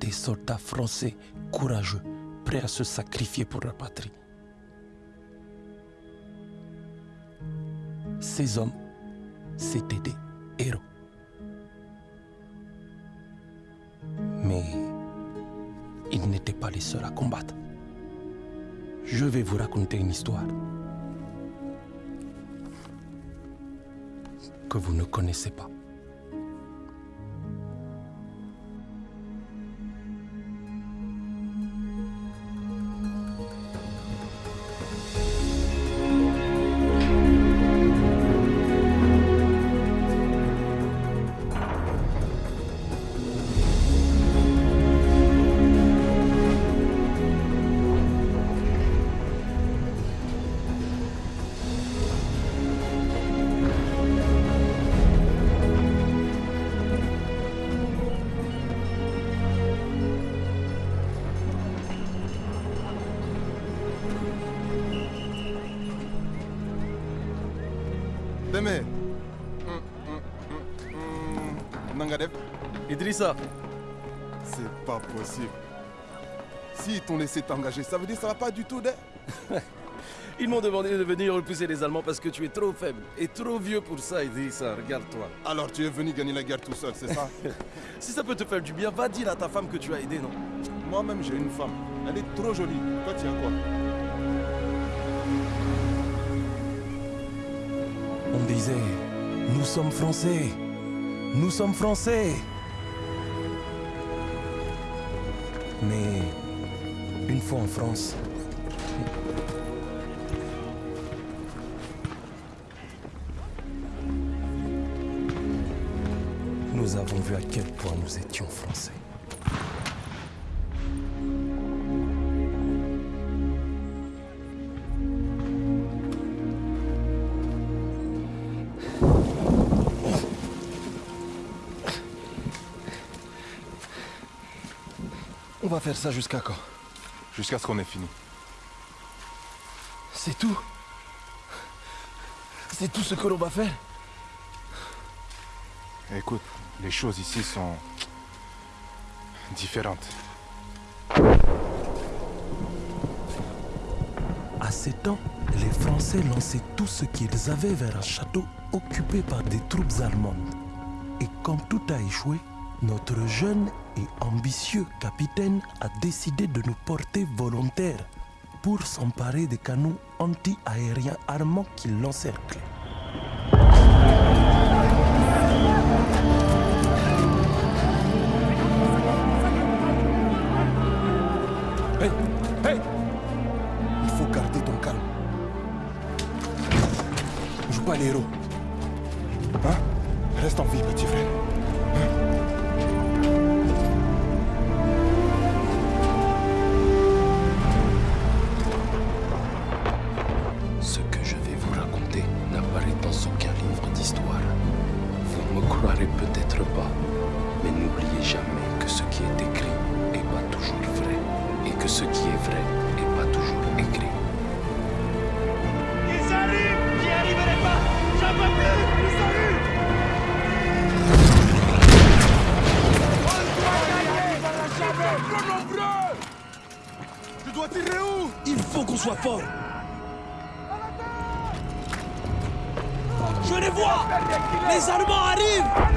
des soldats français courageux, prêts à se sacrifier pour leur patrie. Ces hommes, c'étaient des héros. Mais ils n'étaient pas les seuls à combattre. Je vais vous raconter une histoire que vous ne connaissez pas. Idrissa, c'est pas possible. S'ils t'ont laissé t'engager, ça veut dire que ça va pas du tout, d'être. ils m'ont demandé de venir repousser les Allemands parce que tu es trop faible et trop vieux pour ça, Idrissa. Regarde-toi. Alors tu es venu gagner la guerre tout seul, c'est ça? Si ça peut te faire du bien, va dire à ta femme que tu as aidé, non? Moi-même, j'ai une femme. Elle est trop jolie. Toi, tu as quoi? On disait, nous sommes français, nous sommes français. Mais une fois en France, nous avons vu à quel point nous étions français. Va faire ça jusqu'à quand Jusqu'à ce qu'on ait fini. C'est tout C'est tout ce que l'on va faire Écoute, les choses ici sont différentes. À ces temps, les Français lançaient tout ce qu'ils avaient vers un château occupé par des troupes allemandes. Et comme tout a échoué, notre jeune et ambitieux capitaine a décidé de nous porter volontaires pour s'emparer des canons anti-aériens armants qui l'encerclaient. Hey Hey Il faut garder ton calme. Joue pas les héros. Hein? Reste en vie, petit frère. Peut-être pas, mais n'oubliez jamais que ce qui est écrit n'est pas toujours vrai, et que ce qui est vrai n'est pas toujours écrit. Ils arrivent J'y arriverai pas J'en peux plus Ils arrivent Tu dois tirer où? Il faut qu'on soit fort. Je les vois Les Allemands arrivent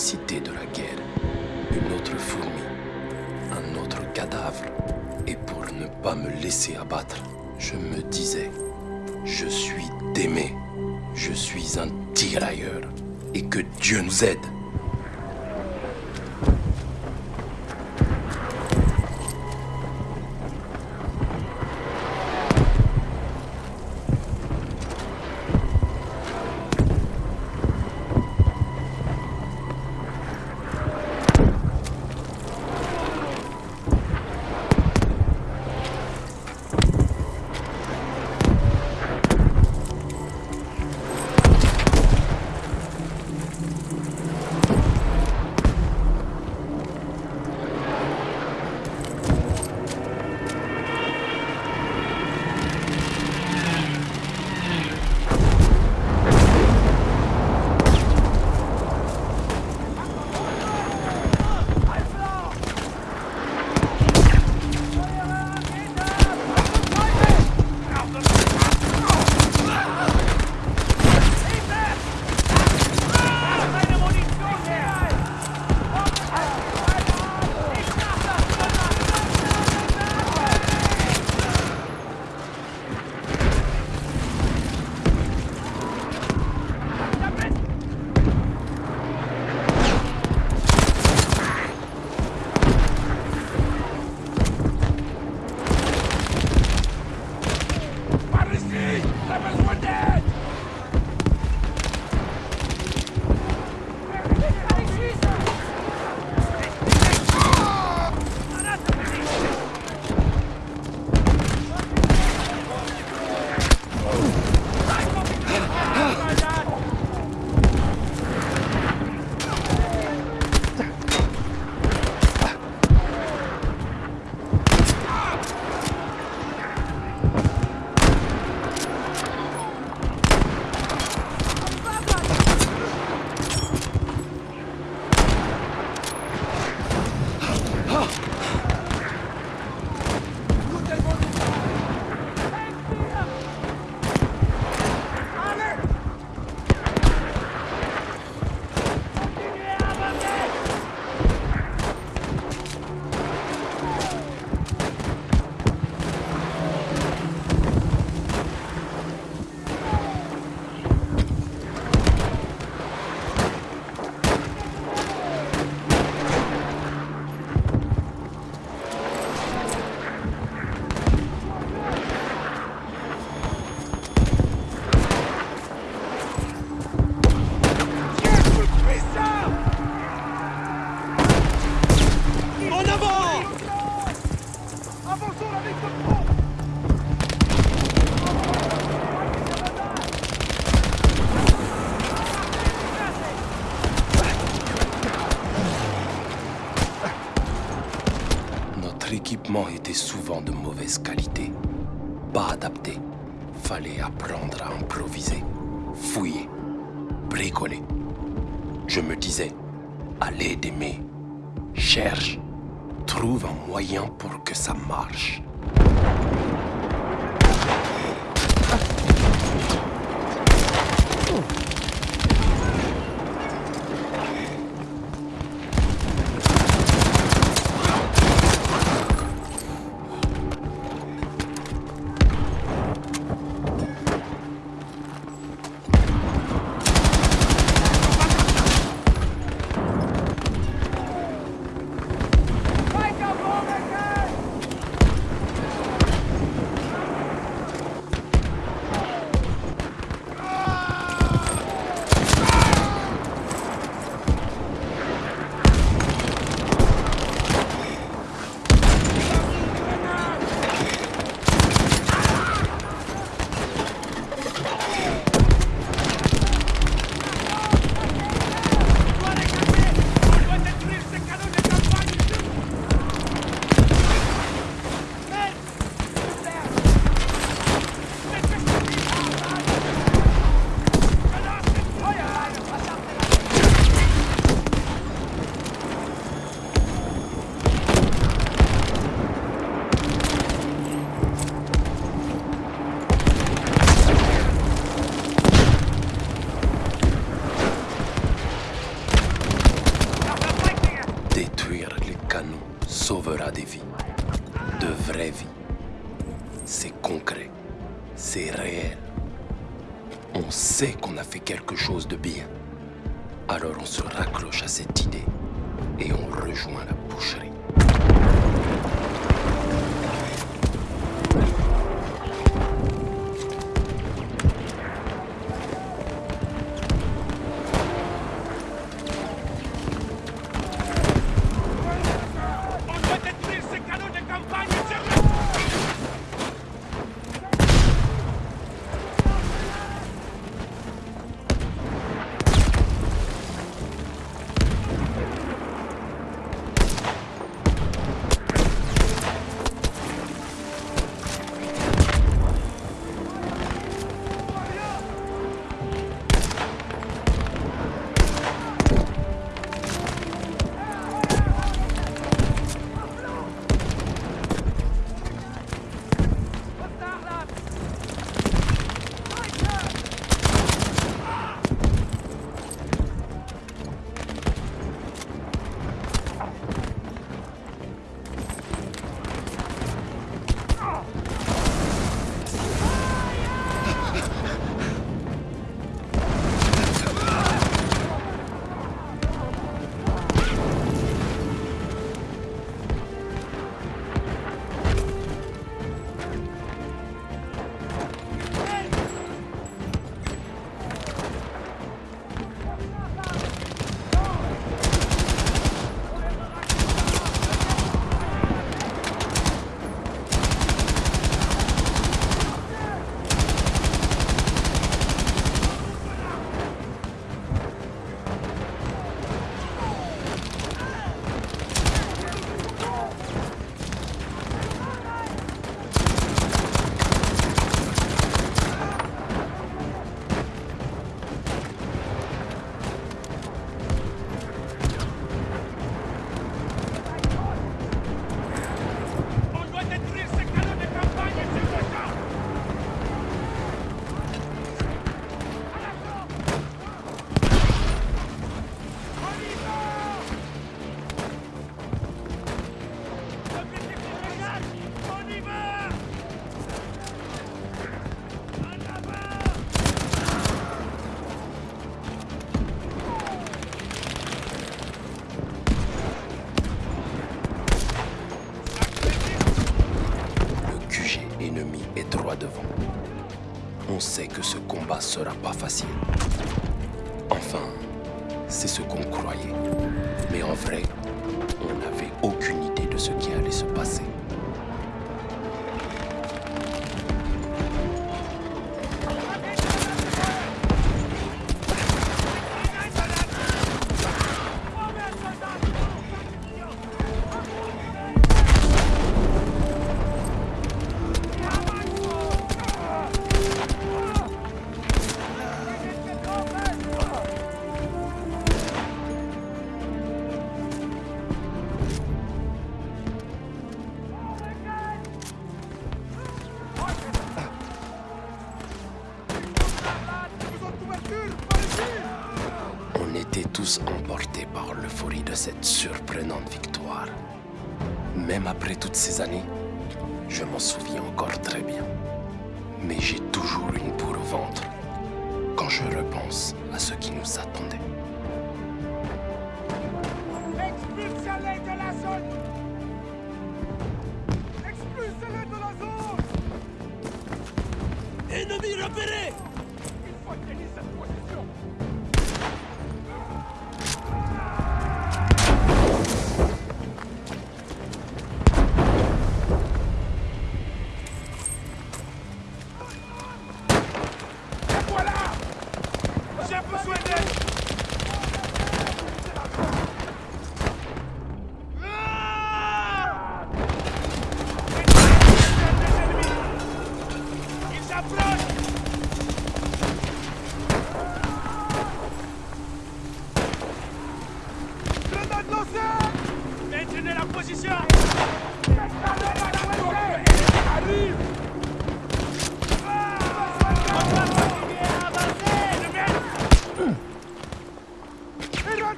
l'immensité de la guerre. Une autre fourmi, un autre cadavre. Et pour ne pas me laisser abattre, je me disais, je suis d'aimer, je suis un tirailleur, et que Dieu nous aide. Fallait apprendre à improviser, fouiller, bricoler. Je me disais, allez d'aimer, cherche, trouve un moyen pour que ça marche. On sait que ce combat sera pas facile. Enfin, c'est ce qu'on croyait. Mais en vrai, on n'avait aucune idée de ce qui allait se passer. surprenante victoire. Même après toutes ces années, je m'en souviens encore très bien. Mais j'ai toujours une boule au ventre quand je repense à ce qui nous attendait.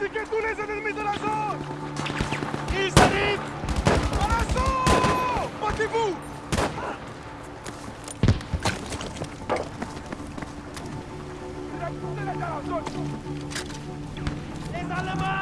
éradiquer tous les ennemis de la zone. Ils arrivent À l'assaut Battez-vous. Les Allemands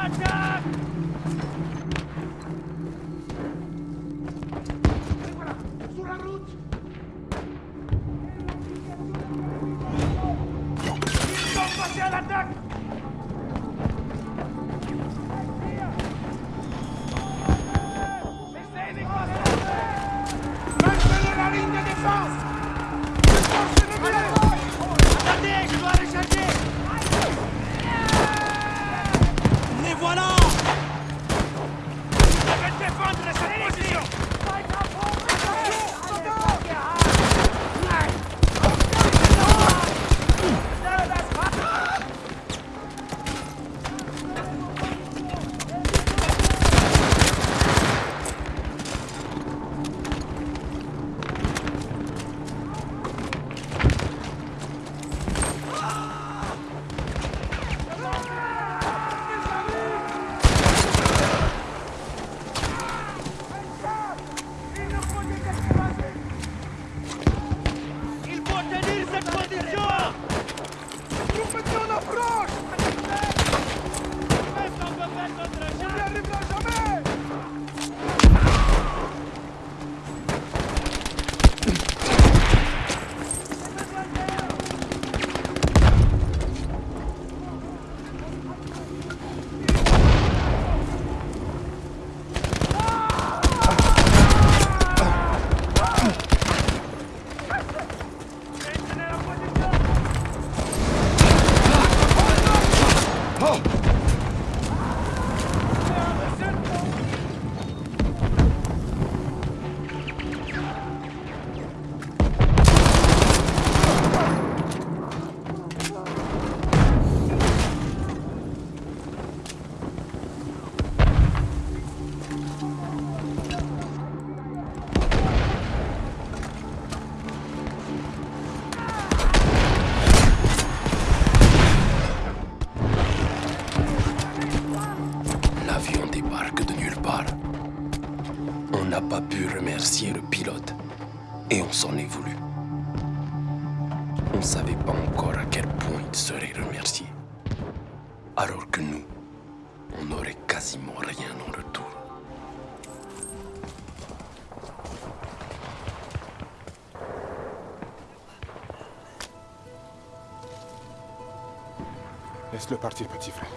Laisse-le partir, petit frère.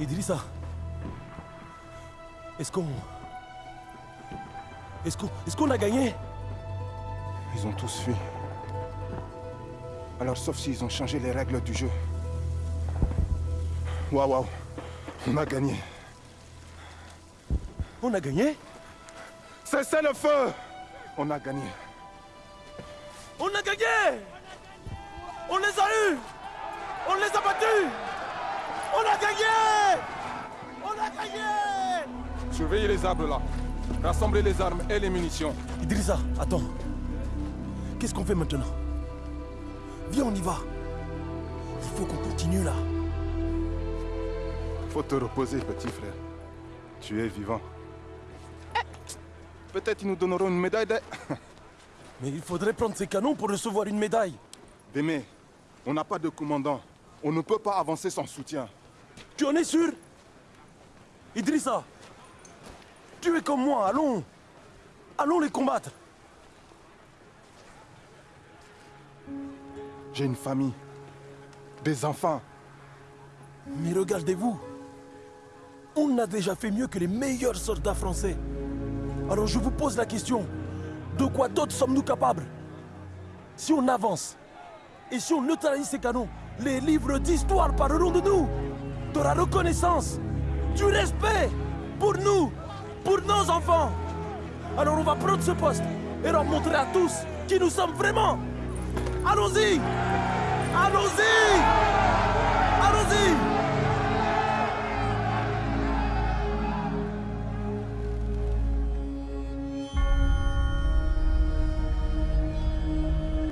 Idrissa, est-ce qu'on... Est-ce qu'on est qu'on a gagné? Ils ont tous fui. Alors, sauf s'ils ont changé les règles du jeu. Waouh, waouh On a gagné On a gagné Cessez le feu On a gagné On a gagné On les a eus On les a battus On a gagné On a gagné Surveillez les arbres là Rassemblez les armes et les munitions Idrissa, attends. Qu'est-ce qu'on fait maintenant? Viens, on y va. Il faut qu'on continue là. Faut te reposer, petit frère. Tu es vivant. Peut-être ils nous donneront une médaille de... Mais il faudrait prendre ces canons pour recevoir une médaille. Démé, on n'a pas de commandant. On ne peut pas avancer sans soutien. Tu en es sûr? Idrissa Tu es comme moi, allons Allons les combattre J'ai une famille. Des enfants. Mais regardez-vous On a déjà fait mieux que les meilleurs soldats français. Alors je vous pose la question. De quoi d'autre sommes-nous capables? Si on avance, et si on neutralise ces canons, les livres d'histoire parleront de nous, de la reconnaissance, du respect pour nous, pour nos enfants. Alors on va prendre ce poste et leur montrer à tous qui nous sommes vraiment. Allons-y Allons-y